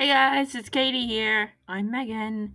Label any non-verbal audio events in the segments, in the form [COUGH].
Hey guys, it's Katie here. I'm Megan.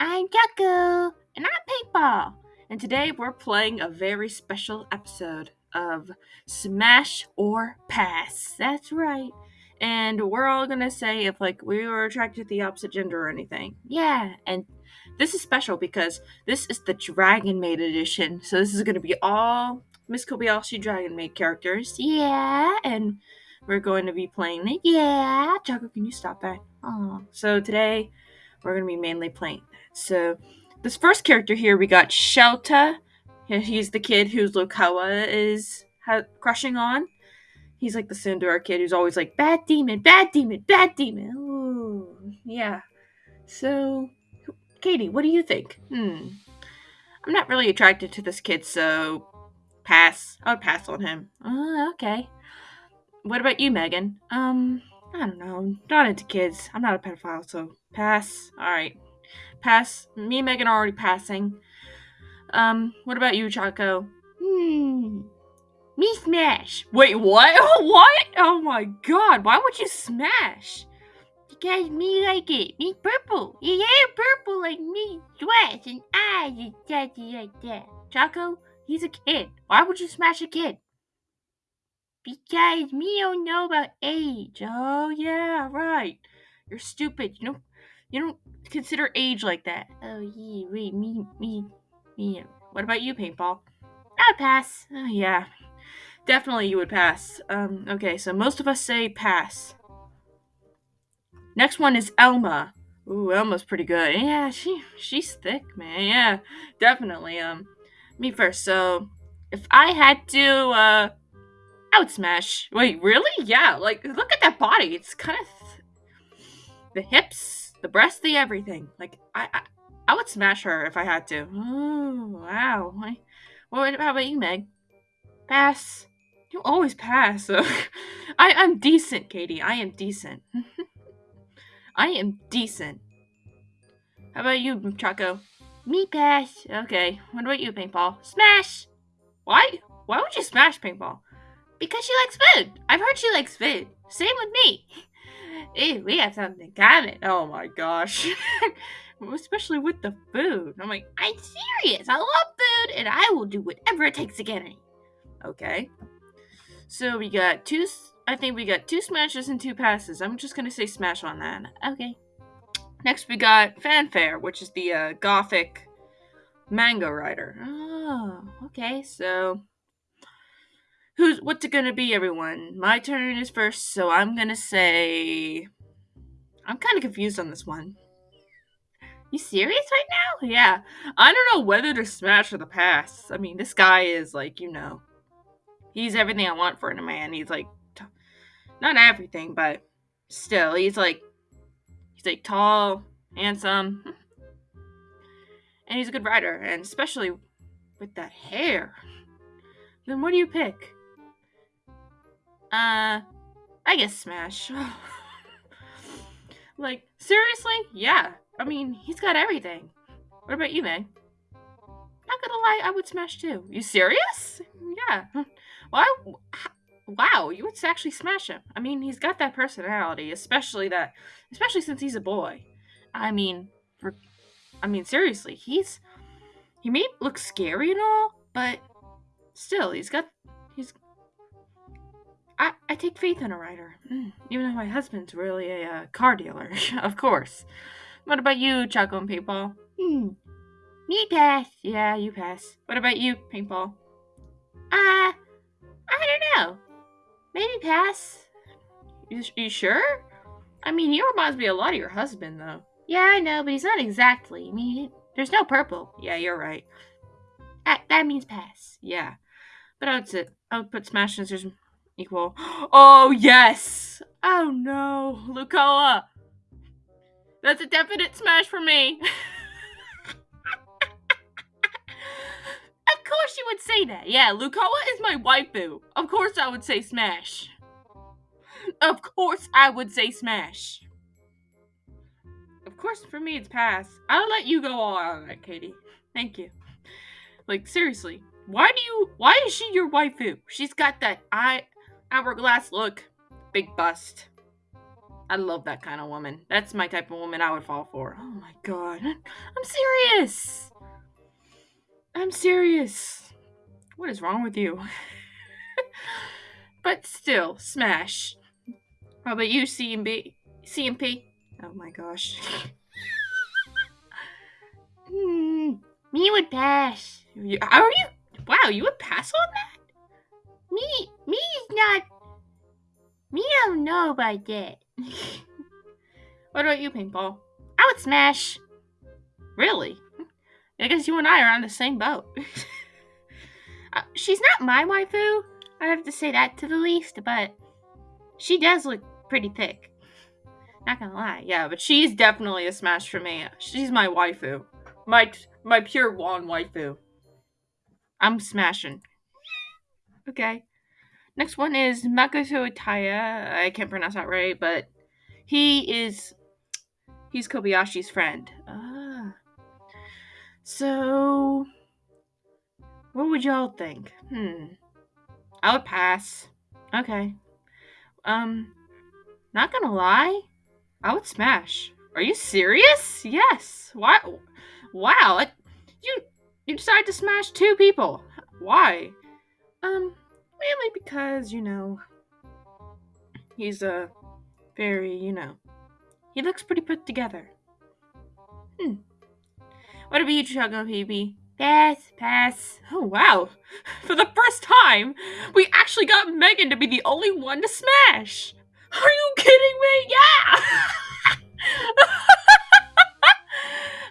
I'm Jaco. And I'm Paintball. And today we're playing a very special episode of Smash or Pass. That's right. And we're all gonna say if like we were attracted to the opposite gender or anything. Yeah, and this is special because this is the Dragon Maid edition. So this is gonna be all Miss Kobayashi Dragon Maid characters. Yeah, and we're going to be playing it. Yeah, Jaco, can you stop that? Oh, so today we're going to be mainly playing that. So this first character here, we got Shouta. He's the kid who's Lucoa is crushing on. He's like the Cinderella kid who's always like, bad demon, bad demon, bad demon. Ooh, yeah. So, Katie, what do you think? Hmm. I'm not really attracted to this kid, so pass. I would pass on him. Oh, okay. What about you, Megan? Um, I don't know. Not into kids. I'm not a pedophile, so pass. Alright. Pass. Me and Megan are already passing. Um, what about you, Chaco? Hmm. Me smash. Wait, what? [LAUGHS] what? Oh my god, why would you smash? Because me like it. Me purple. Hair purple like me. Dress and eyes and tatty like that. Chaco, he's a kid. Why would you smash a kid? Because me don't know about age. Oh yeah, right. You're stupid. You don't you don't consider age like that. Oh yeah, wait, me me me. What about you, paintball? I'd pass. Oh, yeah, definitely you would pass. Um, okay, so most of us say pass. Next one is Elma. Ooh, Elma's pretty good. Yeah, she she's thick, man. Yeah, definitely. Um, me first. So, if I had to uh Would smash. Wait, really? Yeah, like look at that body. It's kind of th- the hips, the breasts, the everything. Like I, I, I would smash her if I had to. Oh wow. What how about you, Meg? Pass. You always pass. [LAUGHS] I, I'm decent, Katie. I am decent. [LAUGHS] I am decent. How about you, Chaco? Me pass. Okay. What about you, Paintball? Smash. Why? Why would you smash Paintball? Because she likes food. I've heard she likes food. Same with me. [LAUGHS] Ew, we have something in common. Oh my gosh. [LAUGHS] Especially with the food. I'm like, I'm serious. I love food and I will do whatever it takes to get it. Okay. So we got two, I think we got two smashes and two passes. I'm just going to say smash on that. Okay. Next we got Fafnir, which is the uh, gothic manga writer. Oh, okay. So Who's what's it gonna be, everyone? My turn is first, so I'm gonna say I'm kind of confused on this one. You serious right now? Yeah. I don't know whether to smash or the pass. I mean, this guy is like, you know, he's everything I want for a man. He's like, not everything, but still, he's like, he's like tall, handsome, and he's a good rider, and especially with that hair. Then what do you pick? Uh, I guess Smash. [LAUGHS] like, seriously? Yeah. I mean, he's got everything. What about you, Meg? Not gonna lie, I would Smash too. You serious? Yeah. Why? Wow, you would actually smash him. I mean, he's got that personality, especially that, especially since he's a boy. I mean, for, I mean, seriously, he's he may look scary and all, but still, he's got I, I take faith in a writer, mm, even though my husband's really a uh, car dealer, [LAUGHS] of course. What about you, Chaco and Paintball? Hmm. Me pass. Yeah, you pass. What about you, Paintball? Uh, I don't know. Maybe pass. You, you sure? I mean, he reminds me a lot of your husband, though. Yeah, I know, but he's not exactly. I mean, there's no purple. Yeah, you're right. That, that means pass. Yeah. But I would say, I would put Smash Scissors equal. Oh, yes! Oh, no. Lucoa! That's a definite smash for me. [LAUGHS] of course you would say that. Yeah, Lucoa is my waifu. Of course I would say smash. Of course I would say smash. Of course, for me, it's pass. I'll let you go all out on that, Katie. Thank you. Like, seriously. Why do you... Why is she your waifu? She's got that eye hourglass look. Big bust. I love that kind of woman. That's my type of woman I would fall for. Oh my god. I'm serious. I'm serious. What is wrong with you? [LAUGHS] but still, smash. How about you, CMB? CMP? Oh my gosh. [LAUGHS] Hmm, me would pass. Are you? Wow, you would pass on that? Me, me's not. Me don't know about [LAUGHS] that. What about you, Paintball? I would smash. Really? I guess you and I are on the same boat. [LAUGHS] Uh, she's not my waifu. I have to say that to the least, but she does look pretty thick. Not gonna lie. yeah, but she's definitely a smash for me. She's my waifu. My my pure one waifu. I'm smashing. Okay. Next one is Makoto Utaya. I can't pronounce that right, but he is he's Kobayashi's friend. Ah. So what would y'all think? Hmm. I would pass. Okay. Um not gonna lie, I would smash. Are you serious? Yes. Why? Wow. You you decided to smash two people. Why? Um, mainly because you know he's a very you know he looks pretty put together. Hmm. What about you, Chuggo PB? Pass, pass. Oh wow! [LAUGHS] For the first time, we actually got Megan to be the only one to smash. Are you kidding me? Yeah. [LAUGHS]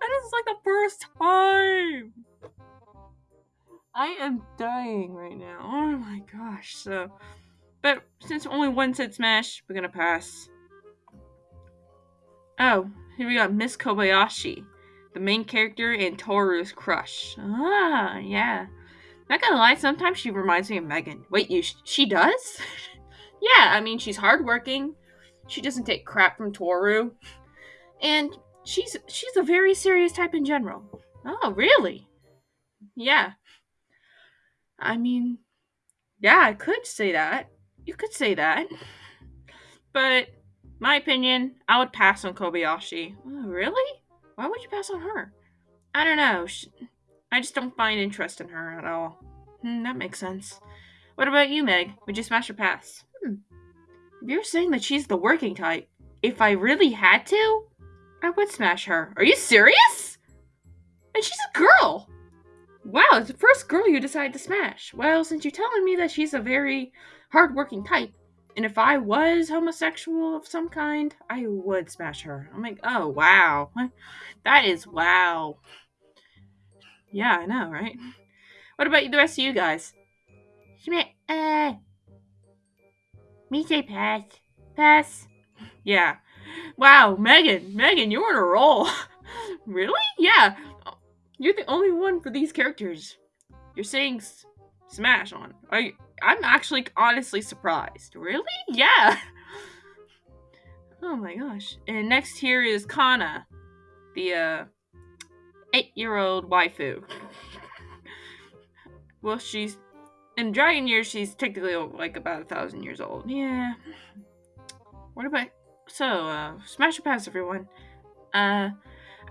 this is like the first time. I am dying right now. Oh my gosh. So, but since only one said smash, we're gonna pass. Oh, here we got Miss Kobayashi, the main character in Toru's crush. Ah, yeah. Not gonna lie, sometimes she reminds me of Megan. Wait, you? She does? [LAUGHS] yeah, I mean she's hardworking. She doesn't take crap from Toru, and she's she's a very serious type in general. Oh, really? Yeah. I mean, yeah, I could say that. You could say that. But my opinion, I would pass on Kobayashi. Oh, really? Why would you pass on her? I don't know. Sh I just don't find interest in her at all. Hmm, that makes sense. What about you, Meg? Would you smash or pass? Hmm. You're saying that she's the working type. If I really had to, I would smash her. Are you serious? And she's a girl. Wow, it's the first girl you decided to smash. Well, since you're telling me that she's a very hardworking type, and if I was homosexual of some kind, I would smash her. I'm like, oh wow, that is wow. Yeah, I know, right? What about the rest of you guys? Uh. Me say pass. Pass. Yeah. Wow, Megan, Megan, you're on a roll. [LAUGHS] really? Yeah. You're the only one for these characters. You're saying smash on. You, I'm actually honestly surprised. Really? Yeah. Oh my gosh. And next here is Kana, the uh, eight-year-old waifu. well, she's in Dragon Years. She's technically like about a thousand years old. Yeah. What about so? Uh, smash or pass, everyone. Uh,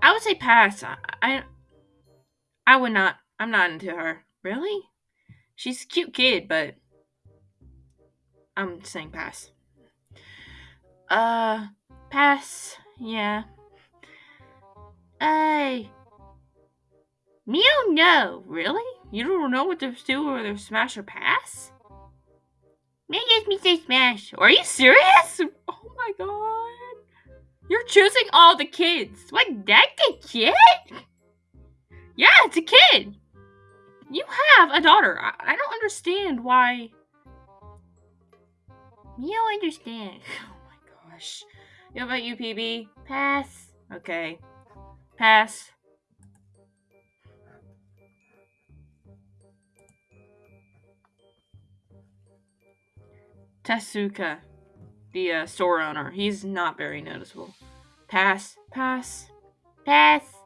I would say pass. I, I, I would not. I'm not into her. Really? She's a cute kid, but I'm saying pass. Uh, pass. Yeah. I. Me don't. Really? You don't know what to do whether smash or pass? Me just me say smash. Are you serious? [LAUGHS] Oh my god. You're choosing all the kids. What? That's a kid? Yeah, it's a kid. You have a daughter. I, I don't understand why. Me don't understand. [LAUGHS] Oh my gosh. How about you, PB? Pass. Okay. Pass. Tesuka, the uh, store owner. He's not very noticeable. Pass. Pass. Pass.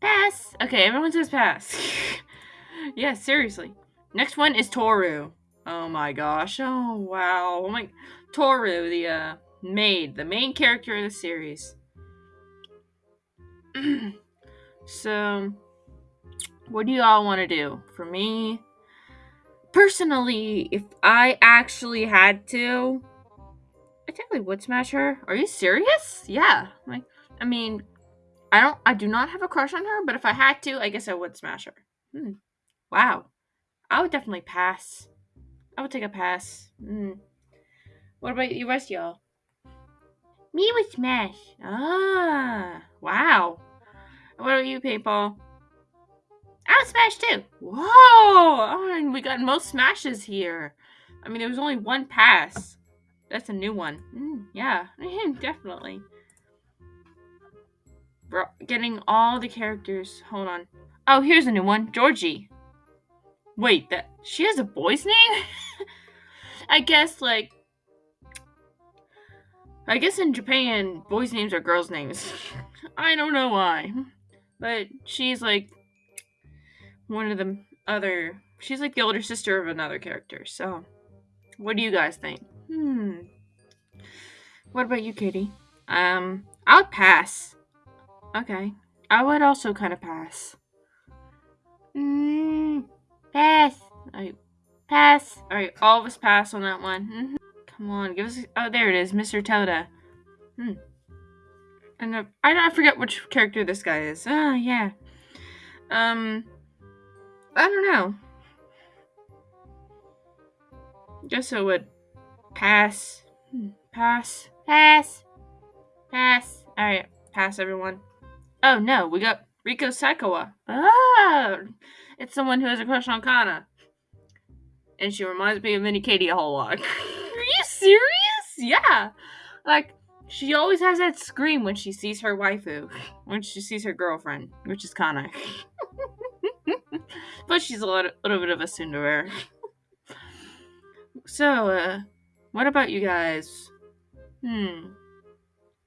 Pass. Okay, everyone says pass. [LAUGHS] yeah, seriously. Next one is Toru. Oh my gosh. Oh wow. Oh my Toru, the uh maid the main character of the series. [CLEARS THROAT] so, what do you all want to do? For me, personally, if I actually had to, I definitely would smash her. Are you serious? Yeah. Like, I mean, I don't. I do not have a crush on her, but if I had to, I guess I would smash her. Hmm. Wow. I would definitely pass. I would take a pass. Hmm. What about you rest y'all? Me would smash. Ah. Wow. What about you, Paintball? I would smash too. Whoa! Oh, we got most smashes here. I mean, there was only one pass. That's a new one. Mm, yeah, [LAUGHS] definitely. Getting all the characters. Hold on. Oh, here's a new one. Georgie. Wait, that she has a boy's name? [LAUGHS] I guess like I guess in Japan, boys' names are girls' names. [LAUGHS] I don't know why. But she's like one of the other she's like the older sister of another character. So, what do you guys think? Hmm. What about you, Katie? Um, I'll pass. Okay. I would also kind of pass. Mm, pass. Alright, Pass. alright, all of us pass on that one. Mhm. Come on, give us. Oh, there it is, Mr. Toda. Hmm. And uh, I I forget which character this guy is. Ah, yeah. Um, I don't know. Guess I would pass. Hmm, Pass. Pass. Pass. Alright, pass everyone. Oh no, we got Riko Saikawa. Ah! It's someone who has a crush on Kana. And she reminds me of Mini Katie a whole lot. [LAUGHS] Are you serious? Yeah. Like, she always has that scream when she sees her waifu. When she sees her girlfriend, which is Kana. [LAUGHS] but she's a little, little bit of a Cinderella. So, uh, what about you guys? Hmm.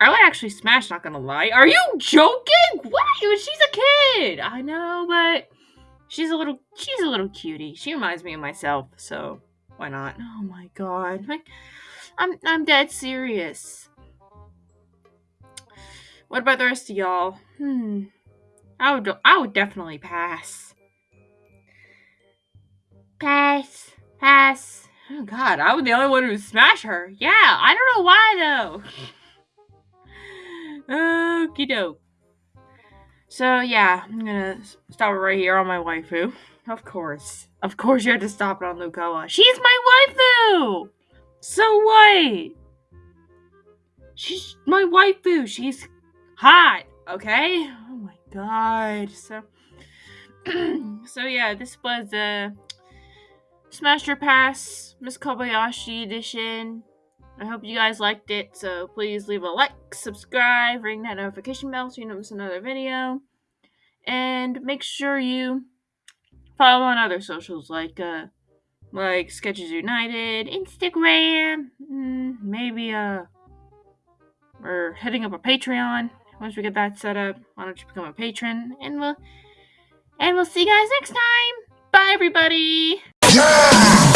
I would actually smash, not gonna lie. Are you joking? What? She's a kid. I know, but she's a little she's a little cutie. She reminds me of myself, so why not? Oh my god. I'm I'm dead serious. What about the rest of y'all? Hmm. I would I would definitely pass. Pass. Pass. Oh god, I was the only one who smash her. Yeah, I don't know why though. [LAUGHS] Okie doke. So yeah, I'm gonna stop it right here on my waifu. Of course. Of course you had to stop it on Lukawa. She's my waifu! So what? She's my waifu. She's hot, okay? Oh my god. So [CLEARS THROAT] So yeah, this was uh Smash or Pass Miss Kobayashi edition. I hope you guys liked it, so please leave a like, subscribe, ring that notification bell so you don't miss another video. And make sure you follow on other socials like uh like Sketches United, Instagram, mm, maybe uh we're hitting up a Patreon. Once we get that set up, why don't you become a patron? And we'll and we'll see you guys next time. Bye everybody. Yeah!